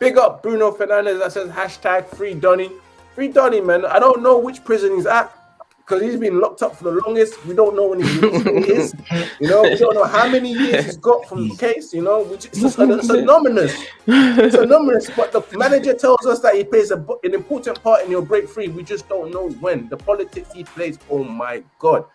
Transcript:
Big up Bruno Fernandes that says hashtag free Donny. Free Donny, man. I don't know which prison he's at because he's been locked up for the longest. We don't know when he is. You know, we don't know how many years he's got from the case. You know, which is it's, anonymous. It's anonymous. But the manager tells us that he plays a, an important part in your break free. We just don't know when. The politics he plays. Oh my god!